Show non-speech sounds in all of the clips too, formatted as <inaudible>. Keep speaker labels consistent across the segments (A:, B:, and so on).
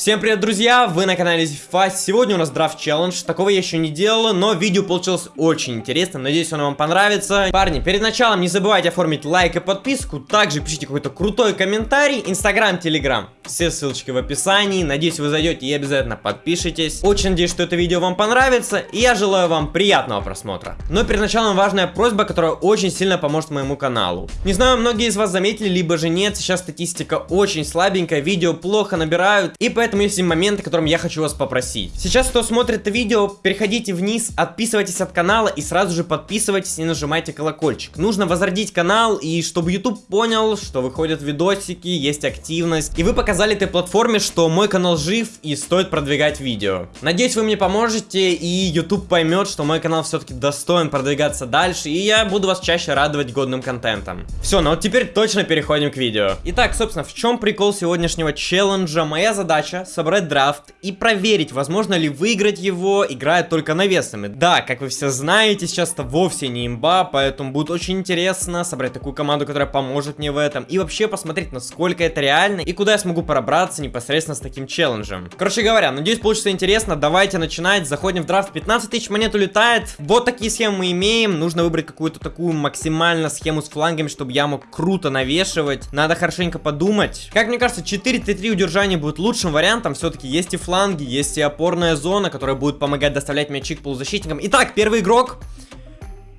A: Всем привет, друзья! Вы на канале FIFA. Сегодня у нас драфт челлендж. Такого я еще не делал, но видео получилось очень интересно. Надеюсь, оно вам понравится. Парни, перед началом не забывайте оформить лайк и подписку. Также пишите какой-то крутой комментарий. Инстаграм, Телеграм. Все ссылочки в описании. Надеюсь, вы зайдете и обязательно подпишитесь. Очень надеюсь, что это видео вам понравится. И я желаю вам приятного просмотра. Но перед началом важная просьба, которая очень сильно поможет моему каналу. Не знаю, многие из вас заметили, либо же нет. Сейчас статистика очень слабенькая. Видео плохо набирают. И поэтому есть момент, о котором я хочу вас попросить. Сейчас, кто смотрит это видео, переходите вниз, отписывайтесь от канала и сразу же подписывайтесь и нажимайте колокольчик. Нужно возродить канал и чтобы YouTube понял, что выходят видосики, есть активность. И вы показали этой платформе, что мой канал жив и стоит продвигать видео. Надеюсь, вы мне поможете и YouTube поймет, что мой канал все-таки достоин продвигаться дальше. И я буду вас чаще радовать годным контентом. Все, ну вот теперь точно переходим к видео. Итак, собственно, в чем прикол сегодняшнего челленджа? Моя задача собрать драфт и проверить, возможно ли выиграть его, играя только навесами. Да, как вы все знаете, сейчас это вовсе не имба, поэтому будет очень интересно собрать такую команду, которая поможет мне в этом, и вообще посмотреть, насколько это реально, и куда я смогу пробраться непосредственно с таким челленджем. Короче говоря, надеюсь, получится интересно, давайте начинать, заходим в драфт, 15 тысяч монет улетает, вот такие схемы мы имеем, нужно выбрать какую-то такую максимально схему с флангами, чтобы я мог круто навешивать, надо хорошенько подумать. Как мне кажется, 4-3-3 удержания будет лучшим вариантом, там все-таки есть и фланги, есть и опорная зона, которая будет помогать доставлять мячи к полузащитникам. Итак, первый игрок.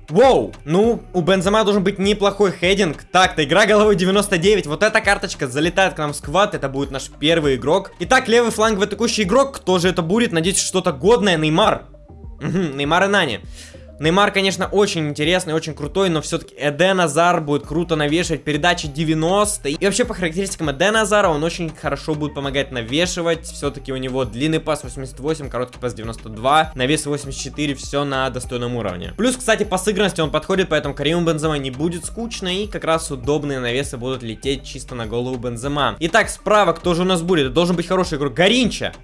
A: Воу, ну, у Бензема должен быть неплохой хединг. Так-то, игра головой 99. Вот эта карточка залетает к нам в сквад. Это будет наш первый игрок. Итак, левый фланговый атакующий игрок. Кто же это будет? Надеюсь, что-то годное. Неймар. Неймар и Нани. Неймар, конечно, очень интересный, очень крутой, но все-таки Эден Азар будет круто навешивать, передачи 90. И вообще по характеристикам Эден Азара он очень хорошо будет помогать навешивать. Все-таки у него длинный пас 88, короткий пас 92, навес 84, все на достойном уровне. Плюс, кстати, по сыгранности он подходит, поэтому Кариму Бензема не будет скучно, и как раз удобные навесы будут лететь чисто на голову Бензема. Итак, справа кто же у нас будет? Это должен быть хороший игрок. Гаринча.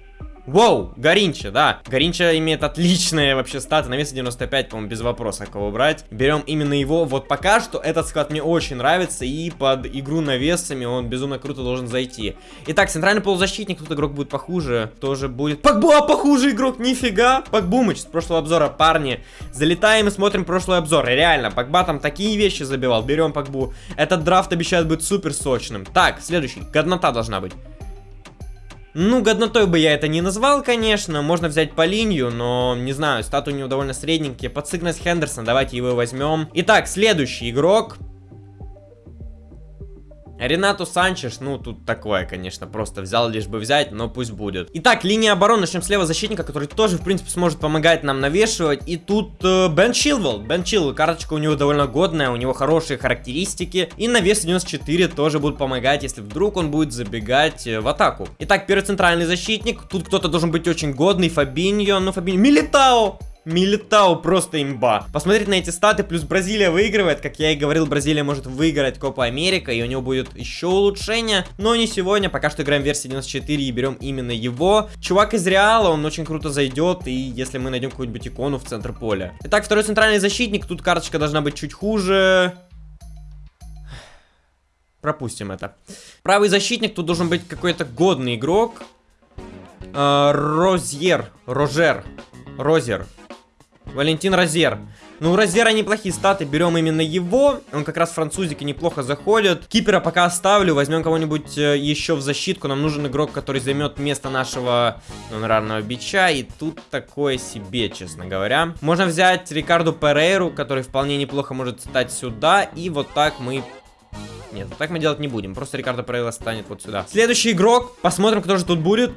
A: Воу, Горинча, да. Горинча имеет отличные вообще статы. На вес 95, по-моему, без вопроса кого брать. Берем именно его. Вот пока что этот склад мне очень нравится. И под игру навесами он безумно круто должен зайти. Итак, центральный полузащитник. Тут игрок будет похуже. Тоже будет... Погба, похуже игрок, нифига. Погбумыч с прошлого обзора, парни. Залетаем и смотрим прошлый обзор. реально, Погба там такие вещи забивал. Берем Погбу. Этот драфт обещает быть супер сочным. Так, следующий. Годнота должна быть. Ну, годнотой бы я это не назвал, конечно. Можно взять по линию, но, не знаю, статы у него довольно средненькие. Подсыгнать Хендерсон, давайте его возьмем. Итак, следующий игрок. Ренату Санчеш, ну, тут такое, конечно, просто взял лишь бы взять, но пусть будет. Итак, линия обороны, начнем слева защитника, который тоже, в принципе, сможет помогать нам навешивать. И тут э, Бен Чилвелл. Бен Чилвелл, карточка у него довольно годная, у него хорошие характеристики. И навес 94 тоже будут помогать, если вдруг он будет забегать э, в атаку. Итак, первый центральный защитник. Тут кто-то должен быть очень годный, Фабиньо, ну, Фабиньо, Милитао! Милитау просто имба. Посмотреть на эти статы, плюс Бразилия выигрывает. Как я и говорил, Бразилия может выиграть Копа Америка, и у него будет еще улучшение. Но не сегодня, пока что играем версии 94 и берем именно его. Чувак из Реала, он очень круто зайдет, и если мы найдем какую-нибудь икону в центр поля. Итак, второй центральный защитник, тут карточка должна быть чуть хуже. Пропустим это. Правый защитник, тут должен быть какой-то годный игрок. Э, Розьер, Рожер, Розер. Валентин Розер. Ну, у Розера неплохие статы, берем именно его. Он как раз французики неплохо заходит. Кипера пока оставлю, возьмем кого-нибудь э, еще в защитку. Нам нужен игрок, который займет место нашего гонорарного бича. И тут такое себе, честно говоря. Можно взять Рикарду Перейру, который вполне неплохо может стать сюда. И вот так мы нет, так мы делать не будем. Просто Рикардо Перейла станет вот сюда. Следующий игрок. Посмотрим, кто же тут будет.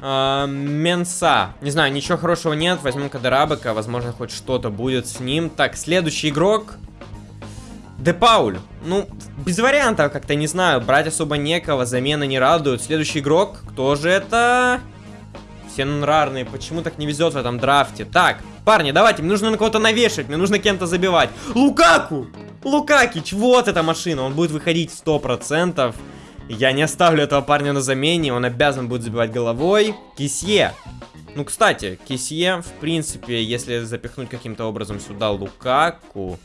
A: Э, Менса. Не знаю, ничего хорошего нет. Возьмем Кадерабека. Возможно, хоть что-то будет с ним. Так, следующий игрок. Де Пауль. Ну, без вариантов как-то, не знаю. Брать особо некого. Замена не радует. Следующий игрок. Кто же это? Все рарные. Почему так не везет в этом драфте? Так, парни, давайте. Мне нужно на кого-то навешать. Мне нужно кем-то забивать. Лукаку! Лукакич, вот эта машина. Он будет выходить 100%. Я не оставлю этого парня на замене, он обязан будет забивать головой. Кисье. Ну, кстати, Кисье, в принципе, если запихнуть каким-то образом сюда Лукаку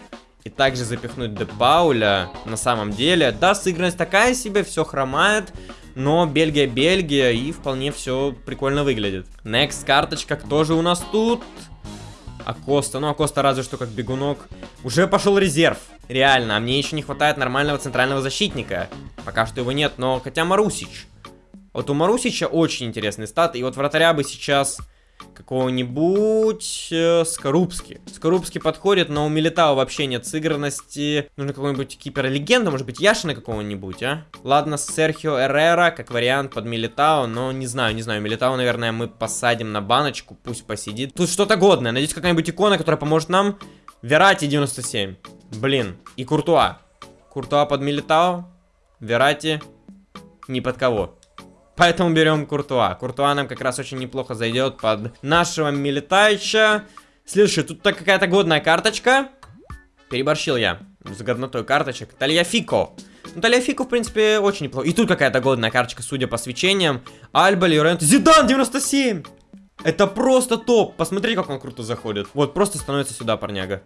A: и также запихнуть Де Пауля, на самом деле, да, сыгранность такая себе, все хромает, Но Бельгия, Бельгия, и вполне все прикольно выглядит. Next карточка, кто же у нас тут? Акоста, ну Акоста разве что как бегунок. Уже пошел резерв, реально, а мне еще не хватает нормального центрального защитника. Пока что его нет, но хотя Марусич. Вот у Марусича очень интересный стат, и вот вратаря бы сейчас какого-нибудь э, Скорубски. Скорубский подходит, но у Милитао вообще нет сыгранности. Нужно какого-нибудь кипера-легенда, может быть, Яшина какого-нибудь, а? Ладно, Серхио Эррера, как вариант под Милитао, но не знаю, не знаю. Милитао, наверное, мы посадим на баночку, пусть посидит. Тут что-то годное, надеюсь, какая-нибудь икона, которая поможет нам. Верати 97. Блин, и Куртуа. Куртуа под Милитао, Верати ни под кого. Поэтому берем Куртуа. Куртуа нам как раз очень неплохо зайдет под нашего Милитайча. Следующая, тут какая-то годная карточка. Переборщил я с годнотой карточек. Тальяфико. Ну, Тальяфико, в принципе, очень неплохо. И тут какая-то годная карточка, судя по свечениям. Альба, Лорент. Зидан 97! Это просто топ. Посмотри, как он круто заходит. Вот, просто становится сюда, парняга.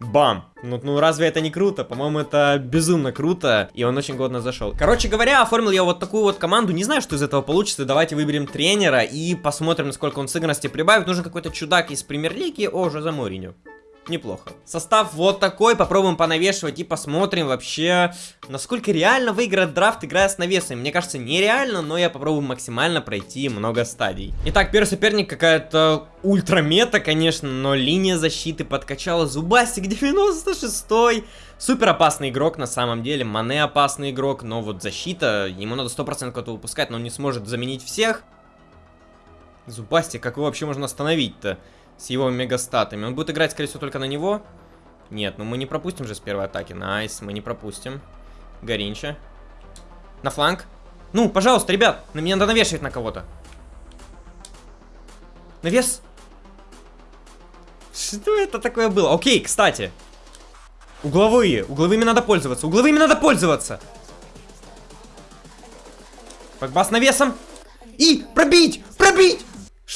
A: Бам! Ну, ну разве это не круто? По-моему, это безумно круто, и он очень годно зашел. Короче говоря, оформил я вот такую вот команду, не знаю, что из этого получится, давайте выберем тренера и посмотрим, насколько он сыгранности прибавит. Нужен какой-то чудак из премьер-лиги, о, Жозе Мориню неплохо. Состав вот такой, попробуем понавешивать и посмотрим вообще, насколько реально выиграть драфт, играя с навесами. Мне кажется, нереально, но я попробую максимально пройти много стадий. Итак, первый соперник какая-то ультрамета, конечно, но линия защиты подкачала. Зубастик 96 -й. Супер опасный игрок на самом деле, Мане опасный игрок, но вот защита, ему надо 100% кого-то выпускать, но он не сможет заменить всех. Зубастик, как его вообще можно остановить-то? С его мегастатами. Он будет играть, скорее всего, только на него. Нет, ну мы не пропустим же с первой атаки. Nice, мы не пропустим. Горинча. На фланг. Ну, пожалуйста, ребят, на меня надо навешивать на кого-то. Навес. Что это такое было? Окей, кстати. Угловые. Угловыми надо пользоваться. Угловыми надо пользоваться. Погба с навесом. И пробить!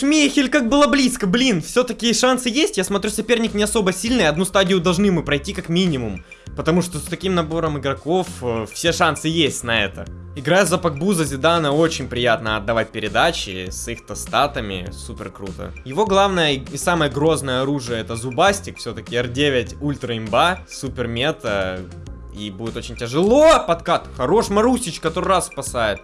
A: Шмейхель как было близко, блин, все-таки шансы есть, я смотрю, соперник не особо сильный, одну стадию должны мы пройти как минимум. Потому что с таким набором игроков э, все шансы есть на это. Играя за Пакбу, за Зидана очень приятно отдавать передачи с их-то статами, супер круто. Его главное и самое грозное оружие это Зубастик, все-таки R9 ультра имба, супер мета. И будет очень тяжело подкат. Хорош Марусич, который раз спасает.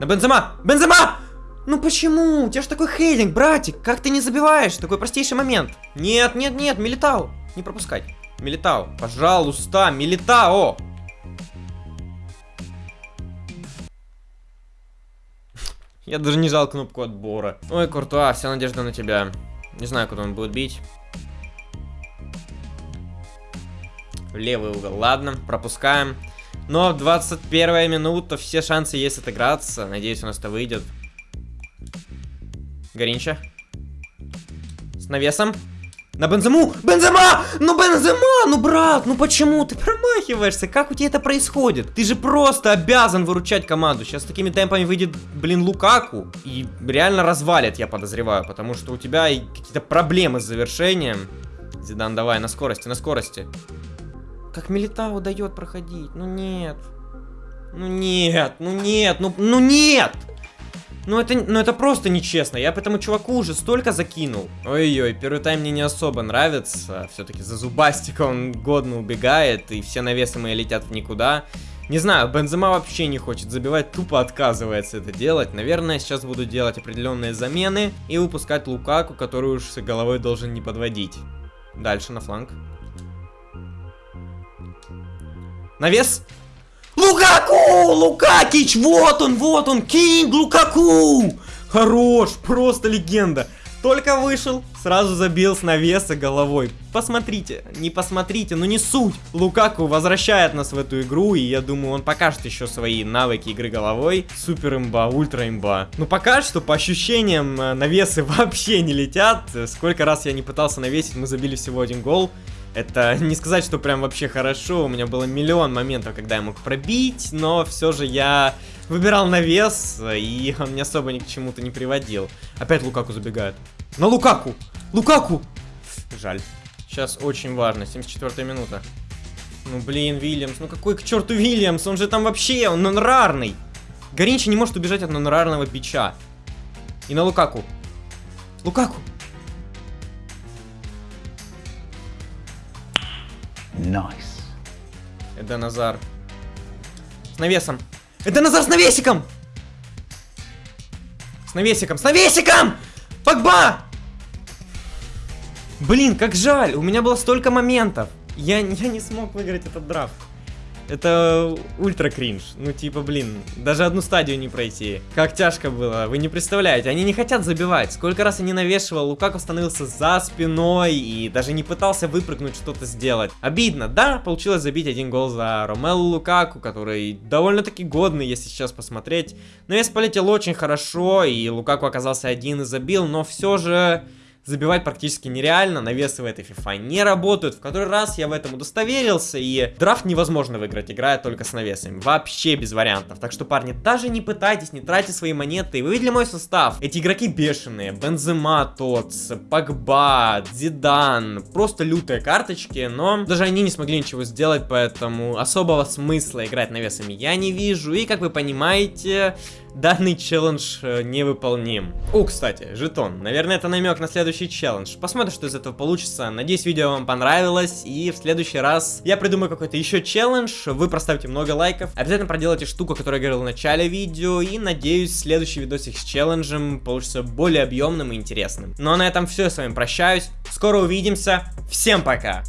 A: На Бензема! Бензема! Ну почему? У тебя же такой хейлинг, братик. Как ты не забиваешь? Такой простейший момент. Нет, нет, нет, Милитау. Не пропускать. Милитау, пожалуйста, Милитао. Я даже не жал кнопку отбора. Ой, Куртуа, вся надежда на тебя. Не знаю, куда он будет бить. Левый угол. Ладно, пропускаем. Но 21 минута, все шансы есть отыграться. Надеюсь, у нас это выйдет. Горинча. С навесом. На Бензему! Бензема! Ну, Бензема! Ну, брат, ну почему ты промахиваешься? Как у тебя это происходит? Ты же просто обязан выручать команду. Сейчас такими темпами выйдет, блин, Лукаку. И реально развалит, я подозреваю. Потому что у тебя какие-то проблемы с завершением. Зидан, давай, на скорости, на скорости. Как Милитау дает проходить? Ну, нет. Ну, нет, ну, нет, ну, ну, нет! Ну это, ну это просто нечестно, я по этому чуваку уже столько закинул. Ой-ой, первый тайм мне не особо нравится, все-таки за зубастика он годно убегает, и все навесы мои летят в никуда. Не знаю, Бензема вообще не хочет забивать, тупо отказывается это делать. Наверное, сейчас буду делать определенные замены и выпускать Лукаку, который уж с головой должен не подводить. Дальше на фланг. Навес! Лукаку! Лукакич! Вот он, вот он! Кинг Лукаку! Хорош! Просто легенда! Только вышел, сразу забил с навеса головой. Посмотрите, не посмотрите, ну не суть. Лукаку возвращает нас в эту игру, и я думаю, он покажет еще свои навыки игры головой. Супер имба, ультра имба. Ну пока что, по ощущениям, э, навесы <laughs> вообще не летят. Сколько раз я не пытался навесить, мы забили всего один гол. Это не сказать, что прям вообще хорошо. У меня было миллион моментов, когда я мог пробить, но все же я выбирал навес, и он не особо ни к чему-то не приводил. Опять Лукаку забегает. На Лукаку! Лукаку! Жаль. Сейчас очень важно, 74 минута. Ну блин, Вильямс, ну какой к черту Вильямс? Он же там вообще, он, он рарный. Горинчи не может убежать от нонорарного бича. И на Лукаку. Лукаку!
B: Nice.
A: Это Назар. С навесом. Это Назар с навесиком! С навесиком, с навесиком! Погба! Блин, как жаль, у меня было столько моментов. Я, я не смог выиграть этот драфт. Это ультра кринж. Ну, типа, блин, даже одну стадию не пройти. Как тяжко было, вы не представляете. Они не хотят забивать. Сколько раз я не навешивал, Лукаку становился за спиной и даже не пытался выпрыгнуть, что-то сделать. Обидно, да, получилось забить один гол за Ромелу Лукаку, который довольно-таки годный, если сейчас посмотреть. Навес полетел очень хорошо, и Лукаку оказался один и забил, но все же забивать практически нереально, навесы в этой FIFA не работают. В который раз я в этом удостоверился, и драфт невозможно выиграть, играя только с навесами. Вообще без вариантов. Так что, парни, даже не пытайтесь, не тратьте свои монеты. Вы видели мой состав? Эти игроки бешеные. Бензема, Тотс, Погба, Зидан. Просто лютые карточки, но даже они не смогли ничего сделать, поэтому особого смысла играть навесами я не вижу. И, как вы понимаете, данный челлендж э, невыполним. О, кстати, жетон. Наверное, это намек на следующий челлендж. Посмотрим, что из этого получится. Надеюсь, видео вам понравилось. И в следующий раз я придумаю какой-то еще челлендж. Вы проставьте много лайков. Обязательно проделайте штуку, которую я говорил в начале видео. И надеюсь, следующий видосик с челленджем получится более объемным и интересным. Ну а на этом все. Я с вами прощаюсь. Скоро увидимся. Всем пока!